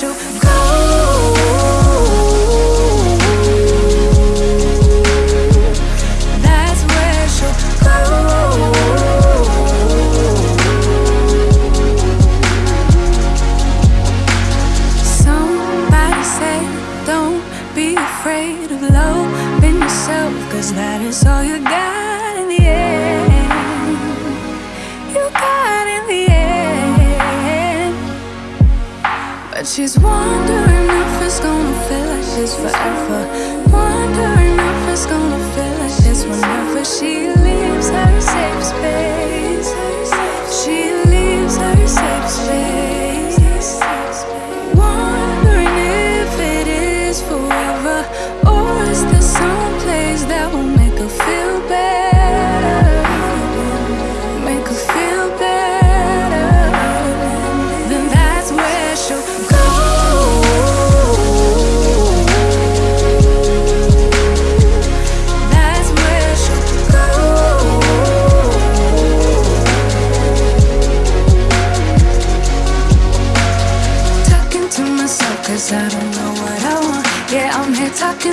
to go. forever.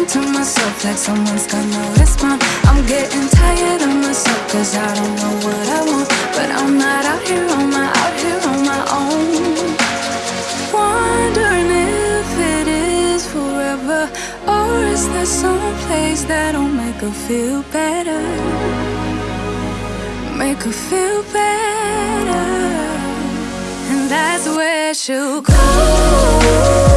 to myself like someone's gonna respond I'm getting tired of myself cause I don't know what I want But I'm not out here on my, out here on my own. Wondering if it is forever Or is there some place that'll make her feel better? Make her feel better. And that's where she'll go.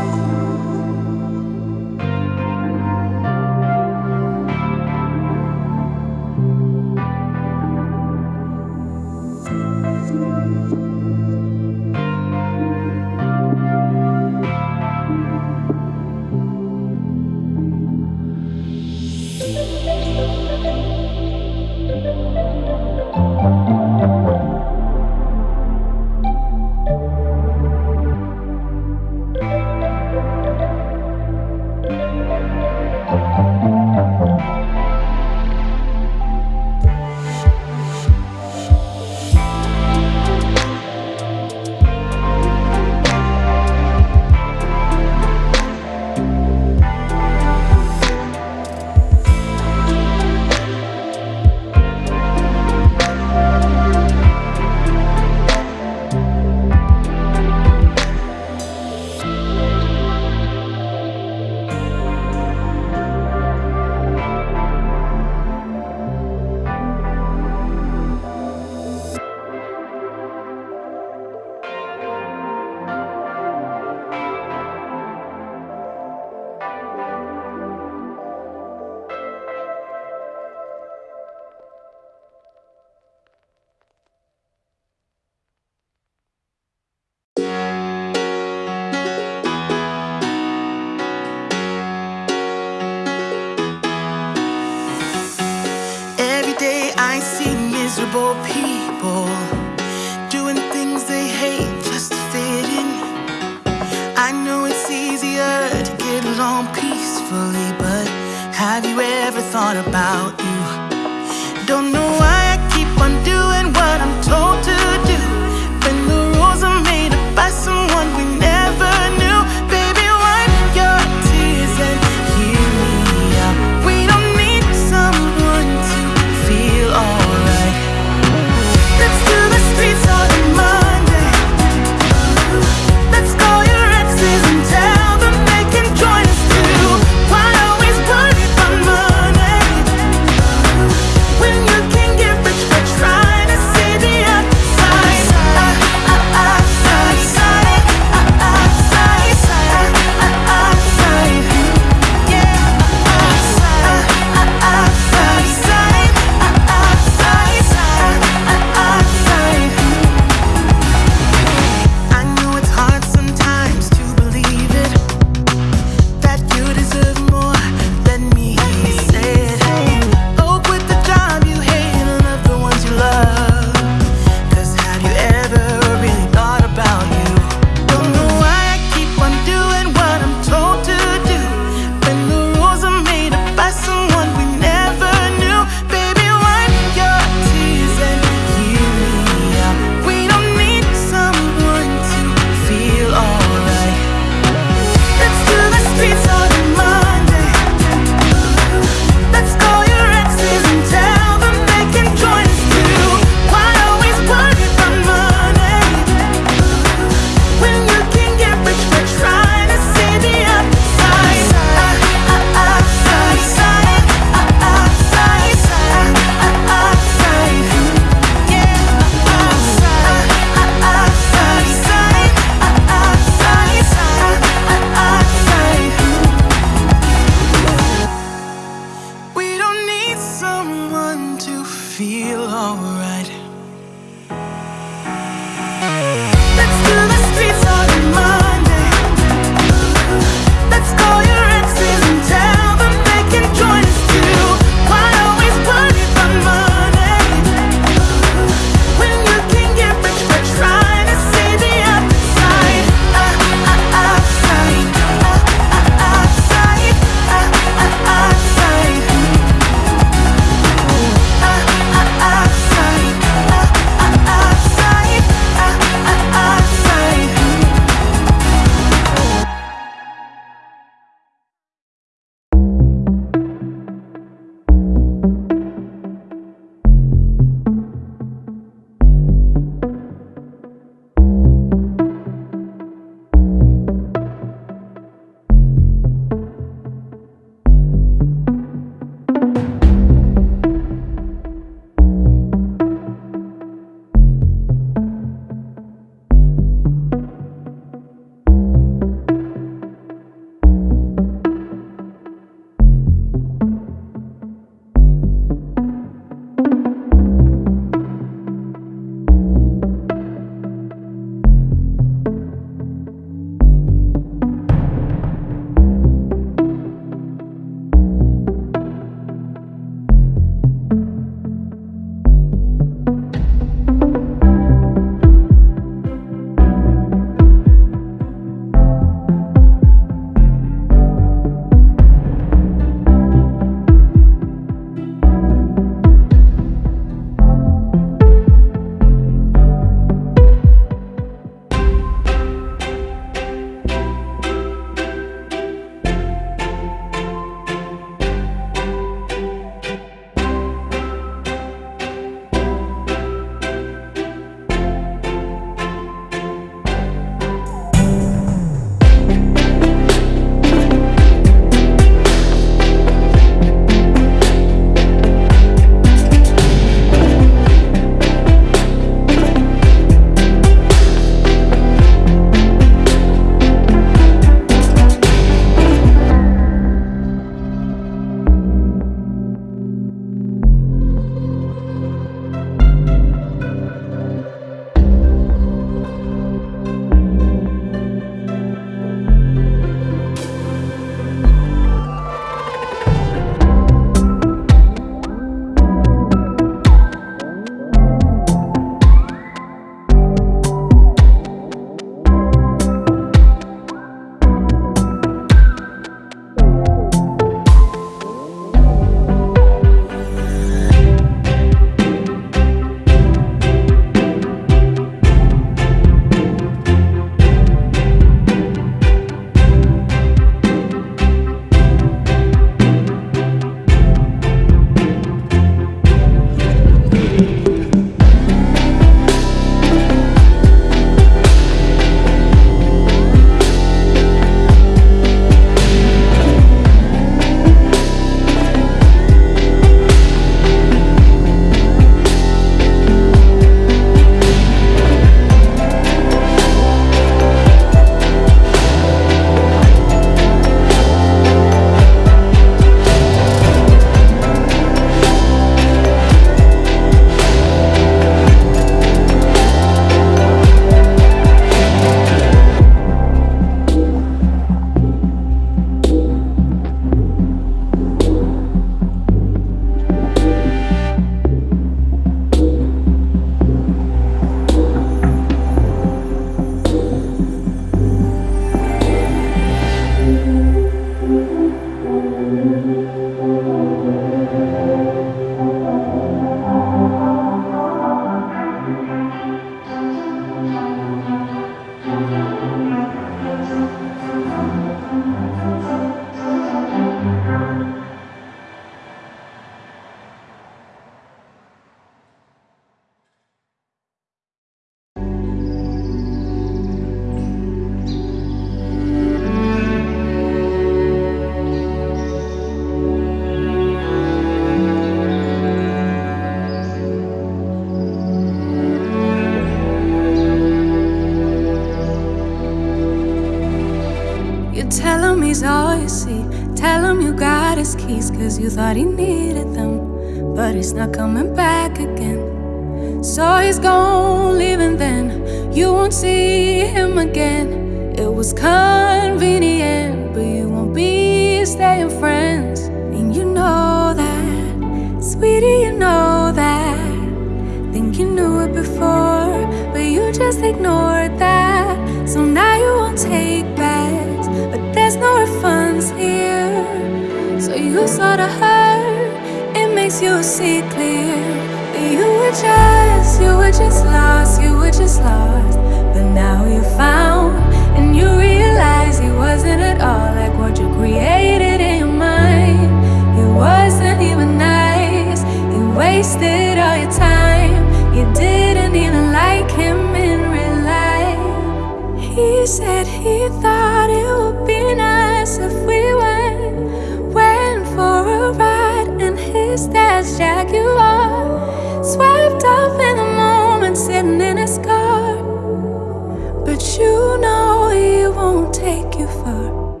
Take you far.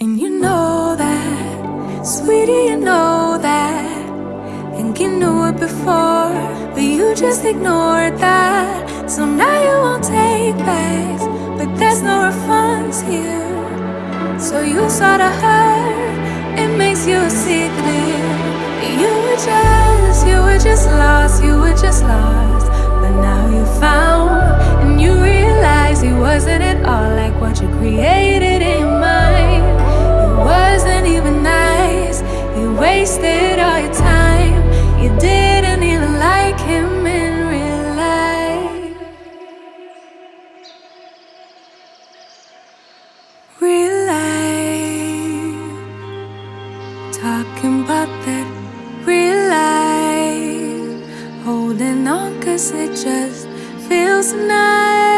And you know that, sweetie, you know that. Think you knew it before, but you just ignored that. So now you won't take backs, but there's no refunds here. So you sorta hurt, it makes you see clear. You were just, you were just lost, you were just lost. But now you found, and you he wasn't at all like what you created in mind. He wasn't even nice, you wasted all your time. You didn't even like him in real life. Real life. Talking about that real life. Holding on cause it just feels nice.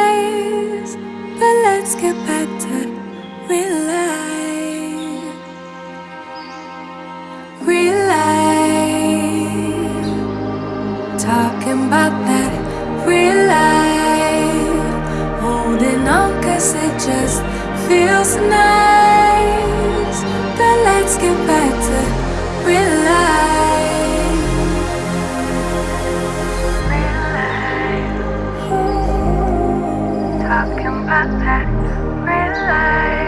Just feels nice. But let's get back to real life. Real life. Talking about that real life.